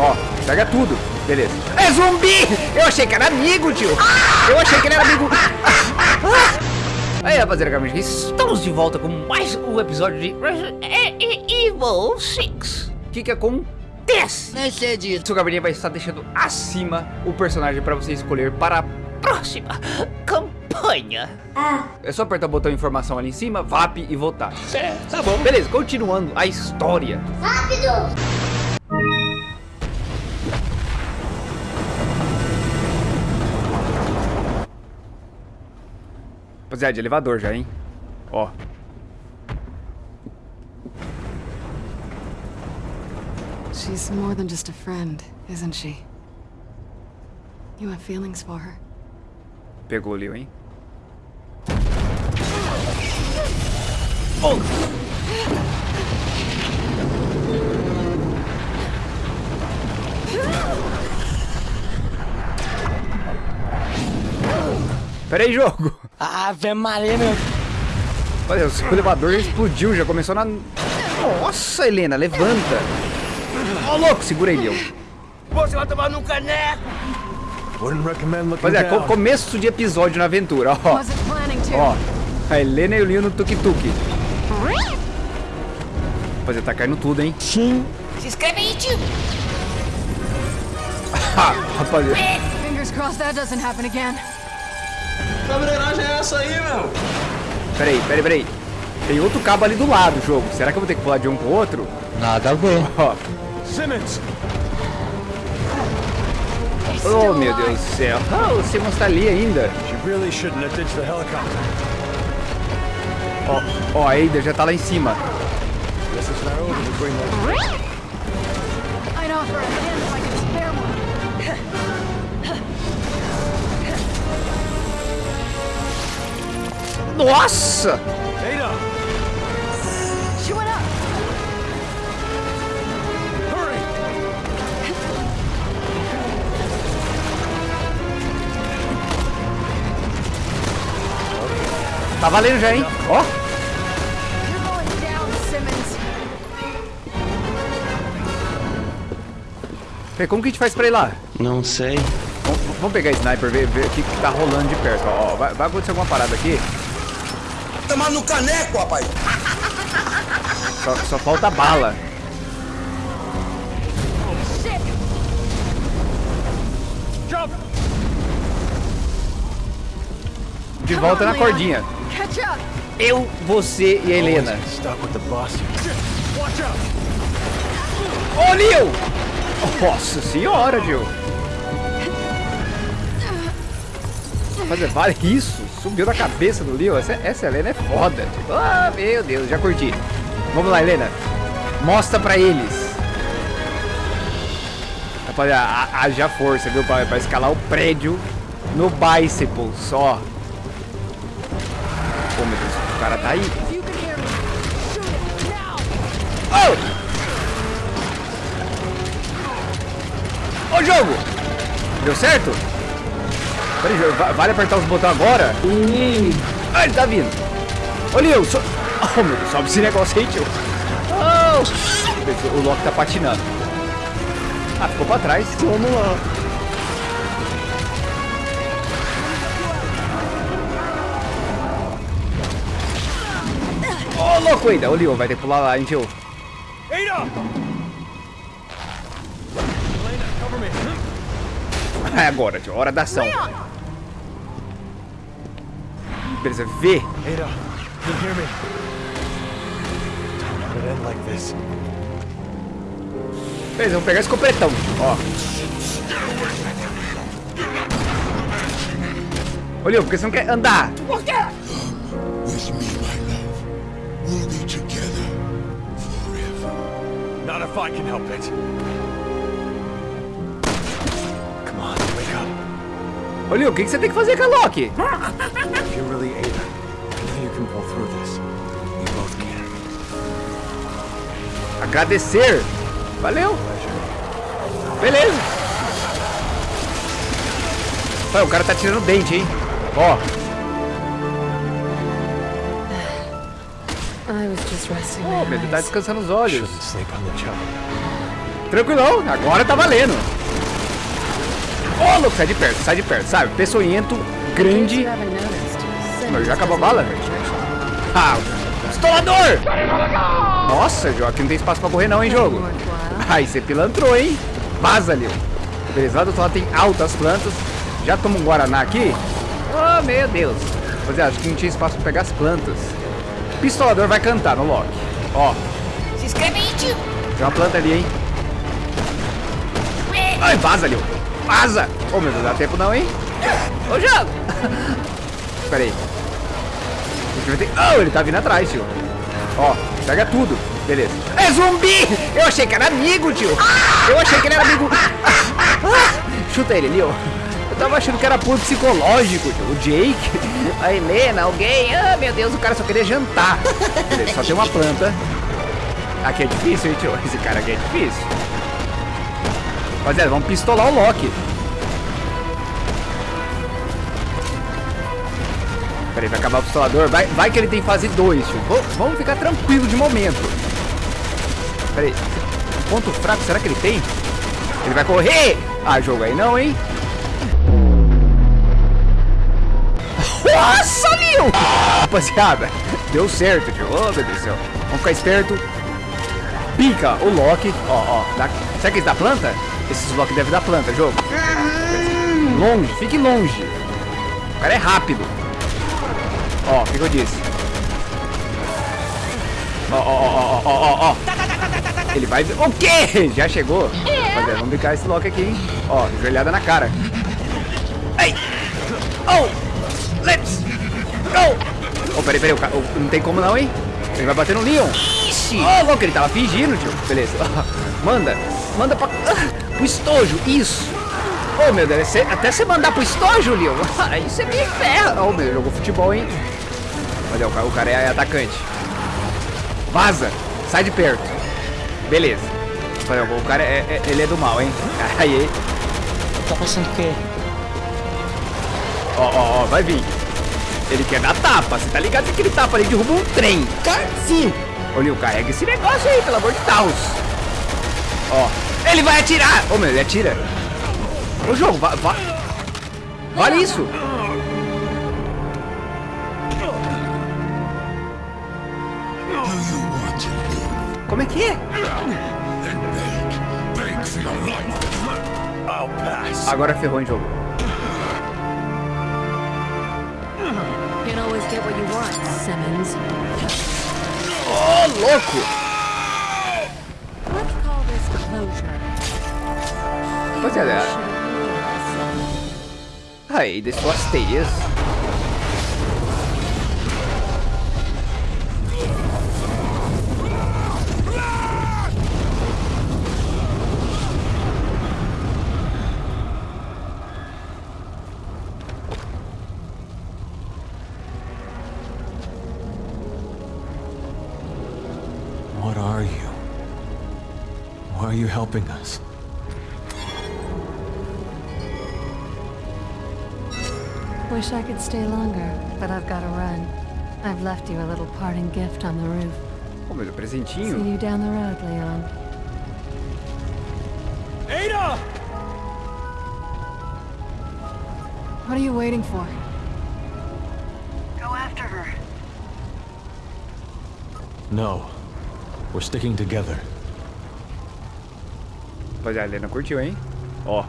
Ó, pega tudo. Beleza. É zumbi! Eu achei que era amigo, tio. Eu achei que ele era amigo. Aí, rapaziada, estamos de volta com mais um episódio de Resident Evil 6. O que que acontece? Nesse é dito. Seu gabirinha vai estar deixando acima o personagem para você escolher para a próxima campanha. Ah. É só apertar o botão informação ali em cima, VAP e votar. É, tá bom. Beleza, continuando a história. Rápido! Rapaziada, de elevador já, hein? Ó. She's more than just a friend, isn't she? You have feelings for her. Pegou ali, hein? Pera aí, jogo. Ave Maria, meu. Olha, o seu elevador explodiu, já começou na... Nossa, Helena, levanta. Ó, louco, segura aí, Leon. Você vai tomar no caneco. Looking Rapaziada, co começo de episódio na aventura, ó. Ó, a Helena e o Leon no tuk-tuk. Rapaziada, tá caindo tudo, hein? Sim. Se inscreve aí, tio! Ha, rapaziada. Fingers crossed that doesn't happen again. Que embreagem é essa aí, meu? Peraí, peraí, peraí. Tem outro cabo ali do lado, jogo. Será que eu vou ter que pular de um pro outro? Nada a ver. Ó. Simmons! Oh, meu Deus do céu. Ah, o Simmons tá ali ainda. Really. Ó, ó, a Ada já tá lá em cima. Nossa! Tá valendo já, hein? Ó. Peraí, Como que a gente faz pra ir lá? Não sei. Vamos, vamos pegar sniper, ver, ver o que, tá rolando de perto. Ó, vai, vai acontecer alguma parada aqui. Tomar no caneco, rapaz. Só, só falta bala. De volta na cordinha. Eu, você e a Helena. Ô, Neil! Nossa senhora, Gil. Mas é, vale isso. Subiu na cabeça do Leo. Essa, essa Helena é foda. Tipo, ah, meu Deus, já curti. Vamos lá, Helena. Mostra pra eles. Rapaziada, ha- haja força, viu? Pra, pra escalar o prédio no Bicycle só. Pô, meu Deus, o cara tá aí. Ô! Ô, jogo! Deu certo? Peraí, vale apertar os botões agora? Ah, ele tá vindo. Ô, Leo, so... Oh, meu Deus, sobe esse negócio aí, tio. Oh. O Loki tá patinando. Ah, ficou pra trás. Vamos lá. Ô, louco ainda. Ô, Leo, vai ter que pular lá, hein, tio. Ada! É agora, tio. Hora da ação. Beleza, V. Ada, you hear me? Don't let it end like this. Beleza, vamos pegar esse copretão. Ó. Ô, Leo, por que você não quer andar? With me, my love. We'll be together forever. Not if I can help it. Leo, o que você tem que fazer com a Loki? If you're really Ada, I know you can pull through this. We both can. Agradecer. Valeu. Beleza. Olha, o cara tá tirando dente, hein? Ó. I was just resting Ô, my meu Deus, tá descansando os olhos. Tranquilão, agora tá valendo. Ô, louco, sai de perto, sai de perto, sabe? Peçonhento, grande. Mas já acabou a bala, velho? Ah, estolador! Nossa, Joaquim, não tem espaço pra correr não, hein, jogo? Aí, você pilantrou, hein? Vaza, Leo. Beleza, lá do outro lado tem altas plantas. Já toma um Guaraná aqui? Oh, meu Deus. Rapaziada, acho que não tinha espaço pra pegar as plantas. Pistolador vai cantar no Loki. Ó, Se inscreve aí, tio. tem uma planta ali, hein? Ai, vaza, Leo. Vaza! Ô, meu Deus, dá tempo não, hein? Ô, jogo! Pera aí. Ter... Oh, ele tá vindo atrás, tio. Ó, pega tudo. Beleza. É zumbi! Eu achei que era amigo, tio. Eu achei que ele era amigo. Chuta ele ali, ó. Eu tava achando que era puro psicológico, tio. O Jake, a Helena, alguém. Ah, meu Deus, o cara só queria jantar. Beleza, só tem uma planta. Aqui é difícil, hein, tio? Esse cara aqui é difícil. Rapaziada, vamos pistolar o Loki. Peraí, vai acabar o pistolador. Vai, vai que ele tem fase 2, tio. Vamos ficar tranquilo de momento. Peraí. Ponto fraco, será que ele tem? Ele vai correr! Ah, jogo aí não, hein? Nossa, Lil! Rapaziada, deu certo, tio. Oh, meu Deus do céu. Vamos ficar esperto. Pica o Loki. Ó, ó. dá- Será que eles dá planta? Esses Loki devem dar planta, jogo. Longe, fique longe. O cara é rápido. Ó, o que, que eu disse? Ó, ó, ó, ó, ó, ó, ó. Ele vai... O quê? Já chegou? Rapaziada, vamos brincar esse Loki aqui, hein? Ó, joelhada na cara. Ai! Oh! Let's go! Oh, peraí, peraí, o não tem como não, hein? Ele vai bater no Leon. Ixi! Oh, louco, ele tava fingindo, tio. Beleza. Manda. Manda pra... Pro estojo, isso. Oh, meu Deus, até você mandar pro estojo, Leon. Aí você me ferra. Oh, meu, jogou futebol, hein? Olha, o cara, o cara é atacante. Vaza. Sai de perto. Beleza. Olha, o cara, é, é- ele é do mal, hein? Aí. Tá pensando o quê? Ó, ó, ó, vai vir. Ele quer dar tapa, você tá ligado que aquele tapa ali derruba um trem. Sim. Olha, carrega esse negócio aí, pelo amor de Deus. Ó, ele vai atirar. Ô, meu, ele atira. Ô, jogo, va, va... vale isso. Como é que é? Agora ferrou em jogo. Ô, louco. Let's call this closure. Rapaziada, aí, desceu as teias. What helping us? Wish I could stay longer, but I've got to run. I've left you a little parting gift on the roof. Ô, meu, presentinho. See you down the road, Leon. Ada! What are you waiting for? Go after her. No. We're sticking together. Rapaziada, a Helena curtiu, hein? Ó.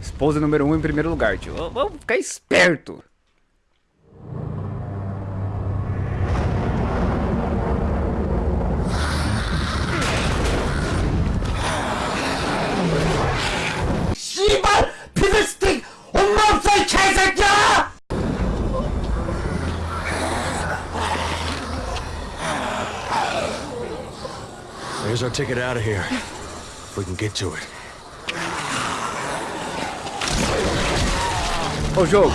Esposa número 1 um em primeiro lugar, tio. Vamos ficar esperto. There's our ticket out of here. We can get to it. Ô, jogo.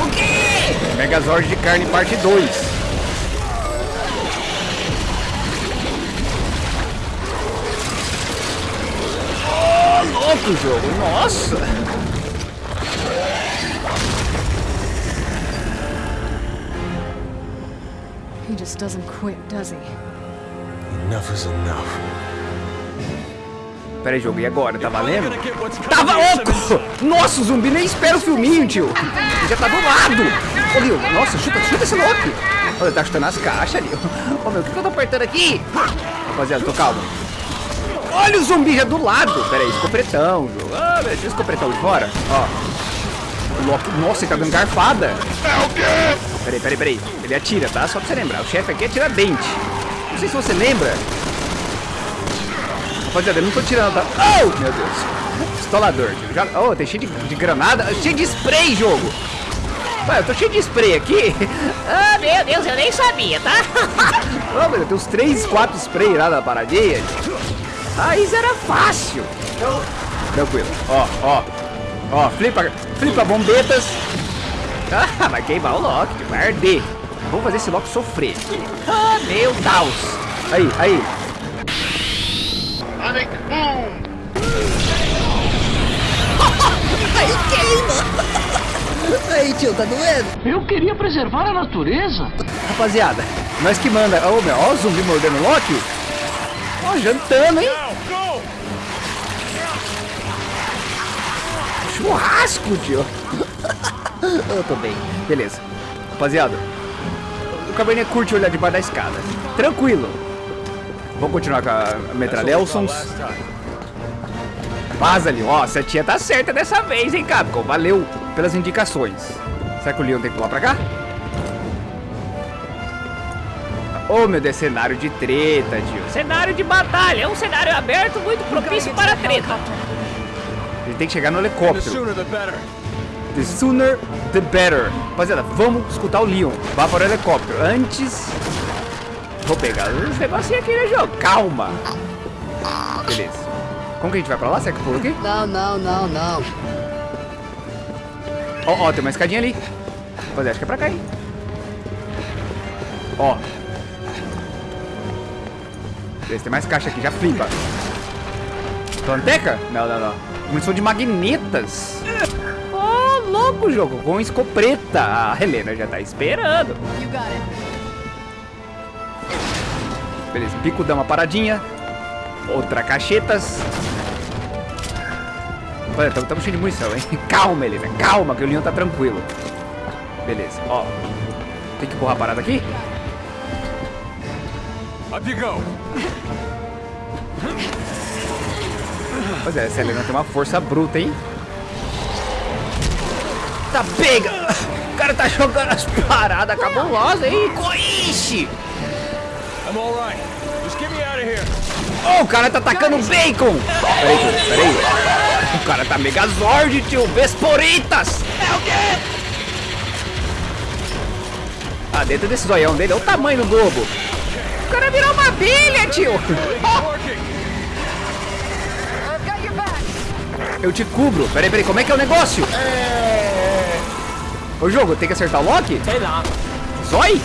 O quê? Megazord de carne parte 2. Louco, jogo. Nossa. He just doesn't quit, does he? Enough is enough. Pera aí, jogo. E agora? Tá valendo? Tava louco! Nossa, o zumbi nem espera o filminho, tio. Ele já tá do lado. Ô, Leo, nossa, chuta, chuta esse Loki. Olha, ele tá chutando as caixas, Leo. Ô, meu, o que, que eu tô apertando aqui? Rapaziada, tô calmo. Olha o zumbi já do lado. Pera aí, escopretão, jogo. Ah, deixa o escopretão de fora. Ó. O nossa, ele tá dando garfada. Peraí, peraí, peraí. Ele atira, tá? Só pra você lembrar. O chefe aqui atira dente. Não sei se você lembra. Rapaziada, eu não tô tirando, tá? Oh, meu Deus. Pistolador. Já... Oh, tem cheio de, de granada. Cheio de spray, jogo. Ué, eu tô cheio de spray aqui. Ah, meu Deus, eu nem sabia, tá? Oh, meu Deus, tem uns 3, 4 spray lá na paradinha. Ah, isso era fácil. Tranquilo. Ó, ó. Ó, flipa, flipa bombetas. Ah, vai queimar o Loki, vai arder. Vamos fazer esse Loki sofrer. Ah, meu Deus. Aí, aí. Aí queima. Aí, tio, tá doendo? Eu queria preservar a natureza. Rapaziada, nós que manda. Ô, meu, ó o zumbi mordendo o Loki. Ó, jantando, hein? Churrasco, tio. Eu tô bem. Beleza. Rapaziada, o caverninha curte olhar debaixo da escada. Tranquilo. Vamos continuar com a Metralhelsons. Vaza ali. Ó, a tia tá certa dessa vez, hein, Capcom. Valeu pelas indicações. Será que o Leon tem que pular pra cá? Ô, meu Deus, cenário de treta, tio. Cenário de batalha, é um cenário aberto muito propício para treta. Tem que chegar no helicóptero. The sooner, the better. Rapaziada, vamos escutar o Leon. Vá para o helicóptero. Antes... Vou pegar os negocinhos aqui no jogo. Calma. Beleza. Como que a gente vai pra lá? Será que pula aqui? Não, não, não, não. Ó, ó, tem uma escadinha ali. Rapaziada, acho que é pra cá, hein? Ó. Beleza, tem mais caixa aqui. Já flipa. Planteca? Não, não, não. Munição de magnetas. Ó, louco jogo. Com escopeta. A Helena já tá esperando. Beleza, bico dá uma paradinha. Outra cachetas. Olha, estamos cheios de munição, hein? Calma, Helena, calma, que o Leon tá tranquilo. Beleza, ó. Tem que empurrar a parada aqui? Up you go. Pois é, essa Helena tem uma força bruta, hein? Tá pega! O cara tá jogando as paradas cabulosas, hein? Coixe! I'm all right. Just get me out of here. Oh, o cara tá atacando bacon! Peraí, peraí. O cara tá megazord, tio! Vesporitas! É o quê? Ah, dentro desse zoião dele, olha o tamanho do globo. O cara virou uma abelha, tio! Eu te cubro. Peraí, peraí, como é que é o negócio? Ô, jogo, tem que acertar o Loki? Sei lá. Zói?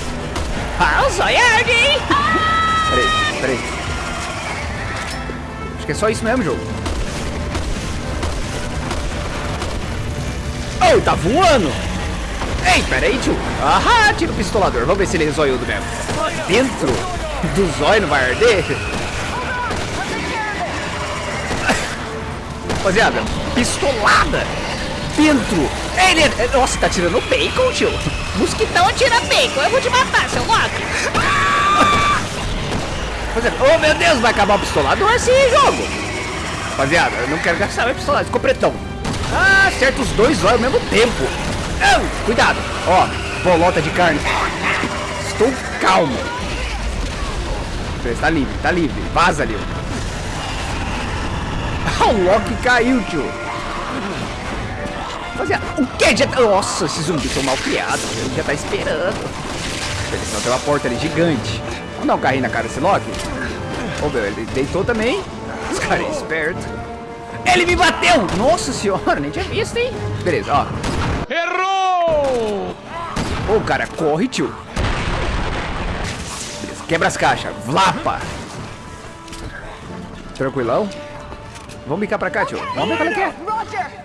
Ah, o Zoyard, hein? Peraí, peraí. Acho que é só isso mesmo, jogo. Oh, tá voando! Ei, peraí, tio. Ahá, tira o pistolador. Vamos ver se ele é zoiudo mesmo. Dentro do zóio não vai arder? Rapaziada, pistolada dentro. Ele, nossa, tá tirando bacon, tio. Mosquitão atira bacon, eu vou te matar, seu Loki. Rapaziada, oh meu Deus, vai acabar o pistolador assim, jogo. Rapaziada, eu não quero gastar meu pistolado, escopretão. Ah, acerta os dois olhos ao mesmo tempo. Ah, cuidado, ó, bolota de carne. Estou calmo. Beleza, Tá livre, tá livre. Vaza, Leo. O Loki caiu, tio. Rapaziada, o que? Já... tá- Nossa, esses zumbis são mal criados. Ele já tá esperando. Beleza, então tem uma porta ali gigante. Vamos dar um carrinho na cara desse Loki? Ô, meu, ele deitou também. Esse cara é esperto. Ele me bateu! Nossa senhora, nem tinha visto, hein? Beleza, ó. Errou! Ô, cara, corre, tio. Beleza, quebra as caixas. Vlapa. Tranquilão. Vamos bicar pra cá, tio. Vamos ver qual é que é.